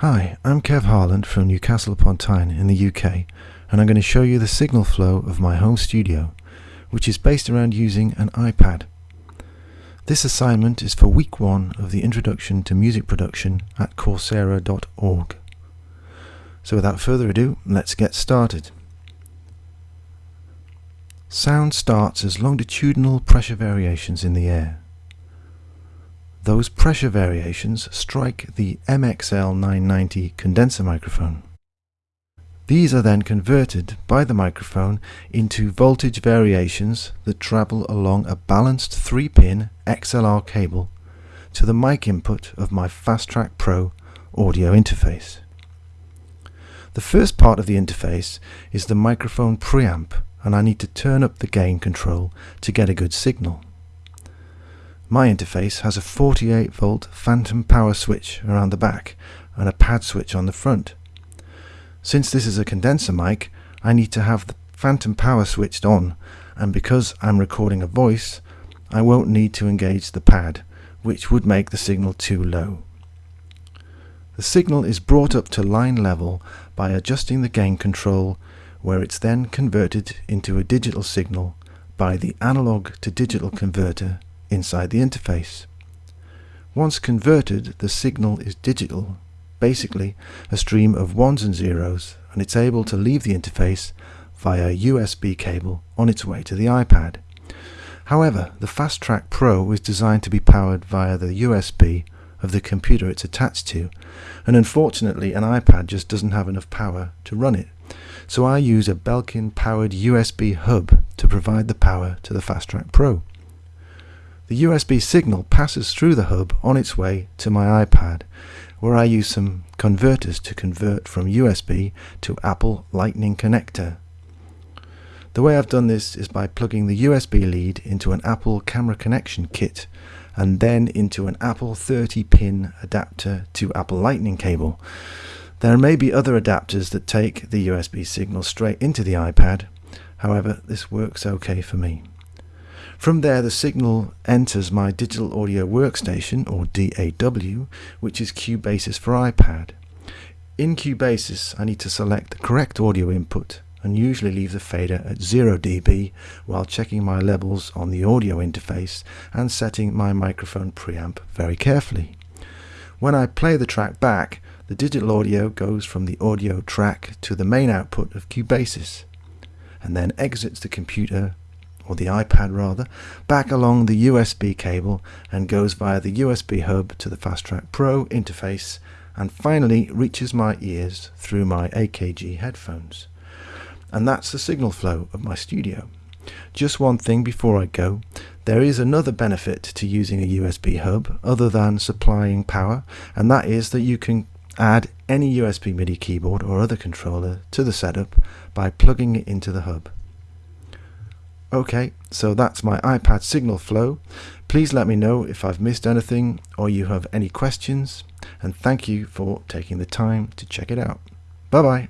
Hi, I'm Kev Harland from Newcastle upon Tyne in the UK and I'm going to show you the signal flow of my home studio which is based around using an iPad. This assignment is for week one of the Introduction to Music Production at Coursera.org. So without further ado, let's get started. Sound starts as longitudinal pressure variations in the air. Those pressure variations strike the MXL 990 condenser microphone. These are then converted by the microphone into voltage variations that travel along a balanced 3-pin XLR cable to the mic input of my FastTrack Pro audio interface. The first part of the interface is the microphone preamp and I need to turn up the gain control to get a good signal. My interface has a 48 volt phantom power switch around the back and a pad switch on the front. Since this is a condenser mic, I need to have the phantom power switched on and because I'm recording a voice, I won't need to engage the pad, which would make the signal too low. The signal is brought up to line level by adjusting the gain control where it's then converted into a digital signal by the analog to digital converter inside the interface. Once converted, the signal is digital, basically a stream of ones and zeros, and it's able to leave the interface via a USB cable on its way to the iPad. However, the FastTrack Pro is designed to be powered via the USB of the computer it's attached to, and unfortunately an iPad just doesn't have enough power to run it. So I use a Belkin powered USB hub to provide the power to the FastTrack Pro. The USB signal passes through the hub on its way to my iPad, where I use some converters to convert from USB to Apple Lightning connector. The way I've done this is by plugging the USB lead into an Apple camera connection kit and then into an Apple 30 pin adapter to Apple Lightning cable. There may be other adapters that take the USB signal straight into the iPad, however this works okay for me. From there the signal enters my digital audio workstation or DAW which is Cubasis for iPad. In Cubasis I need to select the correct audio input and usually leave the fader at 0 dB while checking my levels on the audio interface and setting my microphone preamp very carefully. When I play the track back, the digital audio goes from the audio track to the main output of Cubasis and then exits the computer or the iPad rather, back along the USB cable and goes via the USB hub to the FastTrack Pro interface and finally reaches my ears through my AKG headphones. And that's the signal flow of my studio. Just one thing before I go, there is another benefit to using a USB hub other than supplying power and that is that you can add any USB MIDI keyboard or other controller to the setup by plugging it into the hub. Okay, so that's my iPad signal flow. Please let me know if I've missed anything or you have any questions and thank you for taking the time to check it out. Bye bye.